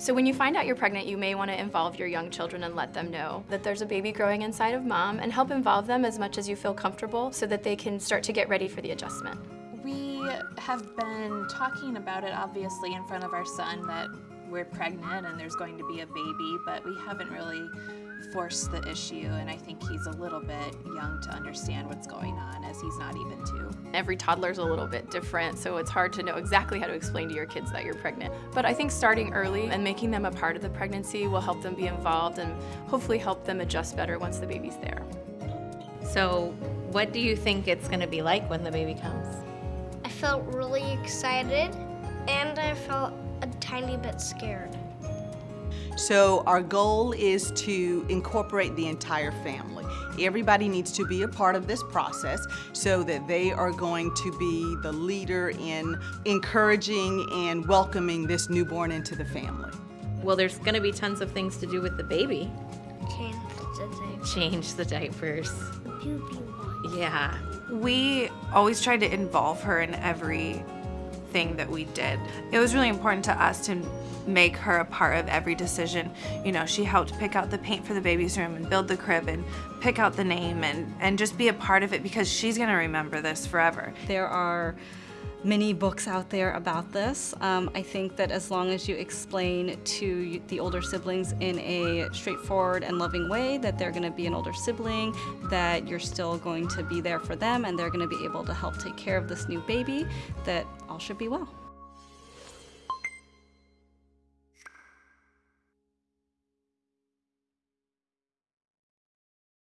So when you find out you're pregnant, you may want to involve your young children and let them know that there's a baby growing inside of mom and help involve them as much as you feel comfortable so that they can start to get ready for the adjustment. We have been talking about it obviously in front of our son that we're pregnant and there's going to be a baby, but we haven't really forced the issue and I think he's a little bit young to understand what's going on as he's not even two. Every toddler's a little bit different, so it's hard to know exactly how to explain to your kids that you're pregnant. But I think starting early and making them a part of the pregnancy will help them be involved and hopefully help them adjust better once the baby's there. So what do you think it's going to be like when the baby comes? I felt really excited and I felt a tiny bit scared. So our goal is to incorporate the entire family. Everybody needs to be a part of this process so that they are going to be the leader in encouraging and welcoming this newborn into the family. Well, there's going to be tons of things to do with the baby. Change the diaper. Change the diapers. Yeah. We always tried to involve her in every thing that we did. It was really important to us to make her a part of every decision. You know, she helped pick out the paint for the baby's room and build the crib and pick out the name and, and just be a part of it because she's gonna remember this forever. There are many books out there about this. Um, I think that as long as you explain to the older siblings in a straightforward and loving way that they're going to be an older sibling, that you're still going to be there for them and they're going to be able to help take care of this new baby, that all should be well.